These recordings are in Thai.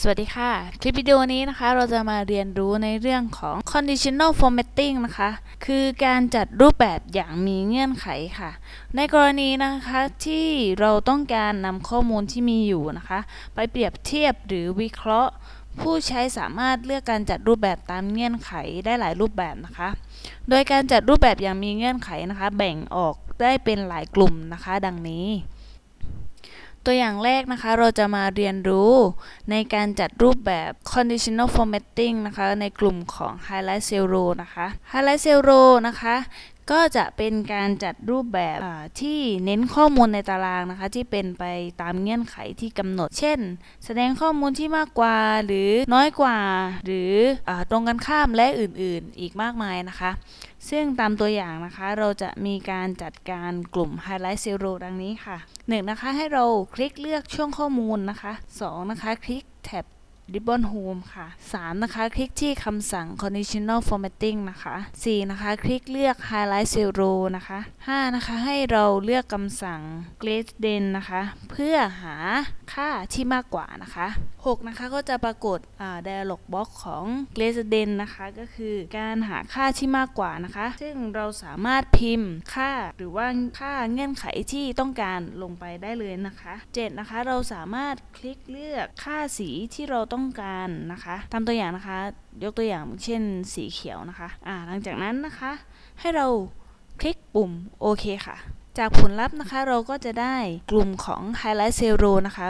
สวัสดีค่ะ คลิปวิดีโอนี้นะคะเราจะมาเรียนรู้ในเรื่องของ conditional formatting นะคะ คือการจัดรูปแบบอย่างมีเงื่อนไขค่ะ ในกรณีนะคะที่เราต้องการนำข้อมูลที่มีอยู่นะคะ ไปเปรียบเทียบหรือวิเคราะห์ ผู้ใช้สามารถเลือกการจัดรูปแบบตามเงื่อนไขได้หลายรูปแบบนะคะ โดยการจัดรูปแบบอย่างมีเงื่อนไขนะคะ แบ่งออกได้เป็นหลายกลุ่มนะคะ ดังนี้ ตัวอย่างแรกนะคะเราจะมาเรียนรู้ในการจัดรูปแบบ conditional formatting นะคะในกลุ่มของ highlight cell row นะคะ highlight cell row นะคะก็จะเป็นการจัดรูปแบบที่เน้นข้อมูลในตารางนะคะ ที่เป็นไปตามเงื่อนไขที่กำหนด เช่น แสดงข้อมูลที่มากกว่าหรือน้อยกว่า หรืออตรงกันข้ามและอื่นๆ อีกมากมายนะคะ ซึ่งตามตัวอย่างนะคะเราจะมีการจัดการกลุ่ม Highlight Zero ดังนี้ค่ะ 1. นะคะให้เราคลิกเลือกช่วงข้อมูลนะคะ 2. นะคะคลิกแท็บ Ribbon Home ค่ะ 3. นะคะ คลิกที่คำสั่ง Conditional Formatting นะคะ 4. นะคะ คลิกเลือก Highlight Cell Row นะคะ 5. นะคะ ให้เราเลือกคำสั่ง Gradient นะคะ เพื่อหาค่าที่มากกว่านะคะ 6. นะคะ ก็จะปรากฏ dialog box ของ Gradient นะคะ ก็คือการหาค่าที่มากกว่านะคะ ซึ่งเราสามารถพิมพ์ค่าหรือว่าค่าเงื่อนไขที่ต้องการลงไปได้เลยนะคะ 7. นะคะ เราสามารถคลิกเลือกค่าสีที่เราต้อง้องการนะคะตามตัวอย่างนะคะ ยกตัวอย่างเช่นสีเขียวนะคะอ่าหลังจากนั้นนะคะ ให้เราคลิกปุ่มโอเคค่ะ จากผลลัพธ์นะคะเราก็จะได้กลุ่มของ Highlight Zero นะคะ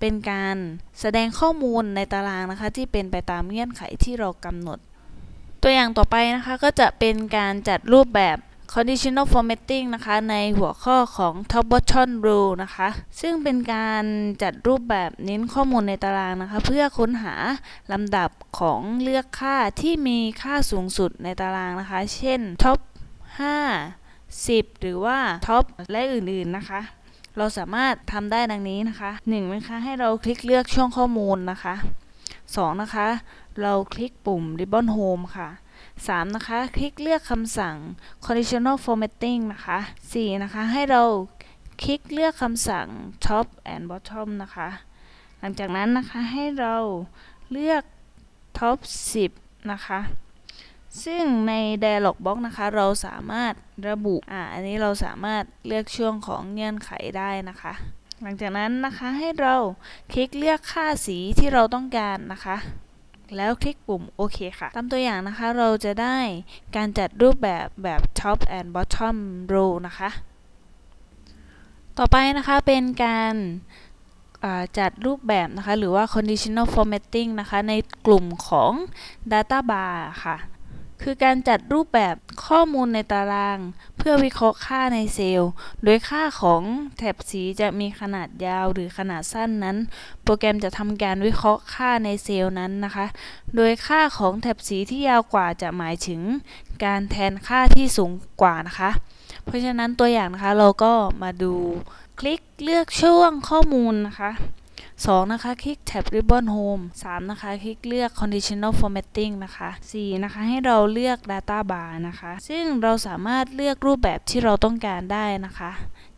เป็นการแสดงข้อมูลในตารางนะคะ ที่เป็นไปตามเงื่อนไขที่เรากำหนด ตัวอย่างต่อไปนะคะก็จะเป็นการจัดรูปแบบ conditional formatting นะคะในหัวข้อของ top bottom row นะคะ ซึ่งเป็นการจัดรูปแบบเน้นข้อมูลในตารางนะคะ เพื่อค้นหาลำดับของเลือกค่าที่มีค่าสูงสุดในตารางนะคะ เช่น top 5 10 หรือว่า top และอื่นๆนะคะเราสามารถทำได้ดังนี้นะคะ 1. นะคะให้เราคลิกเลือกช่วงข้อมูลนะคะ 2. นะคะ เราคลิกปุ่ม Ribbon Home ค่ะ 3. นะคะ คลิกเลือกคำสั่ง conditional formatting นะคะ 4. นะคะ ให้เราคลิกเลือกคำสั่ง top and bottom นะคะ หลังจากนั้นนะคะ ให้เราเลือก top 10 นะคะ ซึ่งใน dialog box นะคะ เราสามารถระบุ อ่า อันนี้เราสามารถเลือกช่วงของเงื่อนไขได้นะคะ หลังจากนั้นนะคะ ให้เราคลิกเลือกค่าสีที่เราต้องการนะคะ แล้วคลิกปุ่มโอเคค่ะ ตามตัวอย่างนะคะเราจะได้การจัดรูปแบบแบบ top and bottom row นะคะ ต่อไปนะคะเป็นการาจัดรูปแบบนะคะ หรือว่า conditional formatting นะคะ ในกลุ่มของ data bar ค่ะ คือการจัดรูปแบบข้อมูลในตาราง เพื่อวิเคราะห์ค่าในเซลล์ โดยค่าของแถบสีจะมีขนาดยาวหรือขนาดสั้นนั้น โปรแกรมจะทำการวิเคราะห์ค่าในเซลล์นั้นนะคะ โดยค่าของแถบสีที่ยาวกว่าจะหมายถึง การแทนค่าที่สูงกว่านะคะ เพราะฉะนั้นตัวอย่างนะคะเราก็มาดูคลิกเลือกช่วงข้อมูลนะคะ 2. นะคะคลิกแท็บ Ribbon Home 3. นะคะคลิกเลือก Conditional Formatting นะคะ 4. นะคะให้เราเลือก Data Bar นะคะ ซึ่งเราสามารถเลือกรูปแบบที่เราต้องการได้นะคะ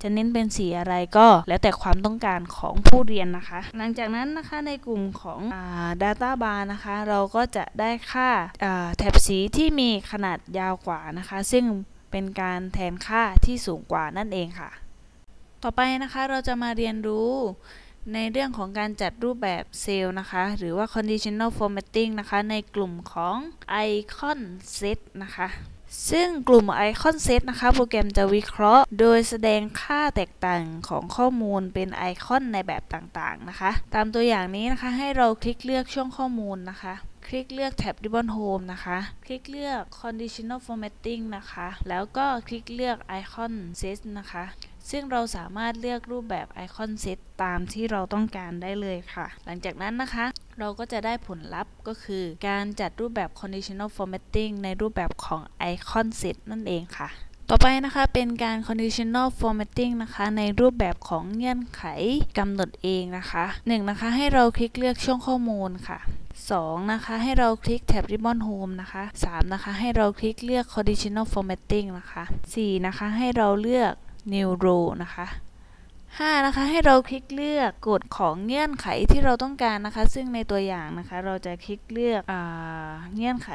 จะเน้นเป็นสีอะไรก็แล้วแต่ความต้องการของผู้เรียนนะคะ หลังจากนั้นนะคะในกลุ่มของอ Data Bar นะคะ เราก็จะได้ค่าอ่าแถบสีที่มีขนาดยาวกว่านะคะ ซึ่งเป็นการแทนค่าที่สูงกว่านั่นเองค่ะ ต่อไปนะคะเราจะมาเรียนรู้ ในเรื่องของการจัดรูปแบบเซลล์นะคะ หรือว่า conditional formatting นะคะ ในกลุ่มของ icon set นะคะ ซึ่งกลุ่ม icon set นะคะ โปรแกรมจะวิเคราะห์ โดยแสดงค่าแตกต่างของข้อมูลเป็นไอคอนในแบบต่างๆ นะคะ ตามตัวอย่างนี้นะคะ ให้เราคลิกเลือกช่วงข้อมูลนะคะคลิกเลือกแท็บ Ribbon Home นะคะ คลิกเลือก Conditional Formatting นะคะ แล้วก็คลิกเลือก Icon Set นะคะ ซึ่งเราสามารถเลือกรูปแบบ Icon Set ตตามที่เราต้องการได้เลยค่ะ หลังจากนั้นนะคะ เราก็จะได้ผลลัพธ์ก็คือ การจัดรูปแบบ Conditional Formatting ในรูปแบบของ Icon Set นั่นเองค่ะต่อไปนะคะเป็นการ conditional formatting นะคะ ในรูปแบบของเงื่อนไขกำหนดเองนะคะ 1. นะคะให้เราคลิกเลือกช่วงข้อมูลค่ะ 2. นะคะให้เราคลิกแท็บ Ribbon Home นะคะ 3. นะคะให้เราคลิกเลือก conditional formatting นะคะ 4. นะคะให้เราเลือก new row นะคะ 5. นะคะ ให้เราคลิกเลือกกฎของเงื่อนไขที่เราต้องการนะคะ ซึ่งในตัวอย่างนะคะ เราจะคลิกเลือกอเงื่อนไข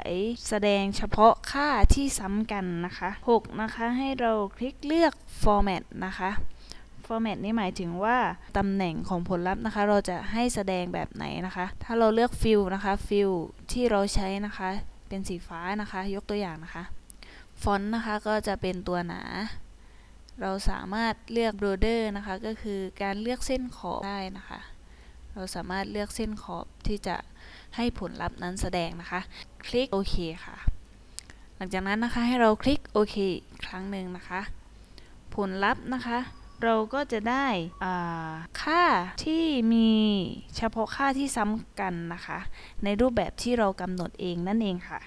แสดงเฉพาะค่าที่ซ้ำกันนะคะ 6. นะคะ ให้เราคลิกเลือก format นะคะ format นี่หมายถึงว่าตำแหน่งของผลลัพธ์นะคะ เราจะให้แสดงแบบไหนนะคะ ถ้าเราเลือก fill นะคะ fill ที่เราใช้นะคะ เป็นสีฟ้านะคะ ยกตัวอย่างนะคะ ฟอนต์นะคะก็จะเป็นตัวหนา เราสามารถเลือก border นะคะ ก็คือการเลือกเส้นขอบได้นะคะ เราสามารถเลือกเส้นขอบที่จะให้ผลลัพธ์นั้นแสดงนะคะ คลิกโอเคค่ะ หลังจากนั้นนะคะให้เราคลิกโอเคครั้งหนึ่งนะคะ ผลลัพธ์นะคะ เราก็จะได้ค่าที่มีเฉพาะค่าที่ซ้ำกันนะคะ ในรูปแบบที่เรากำหนดเองนั่นเองค่ะ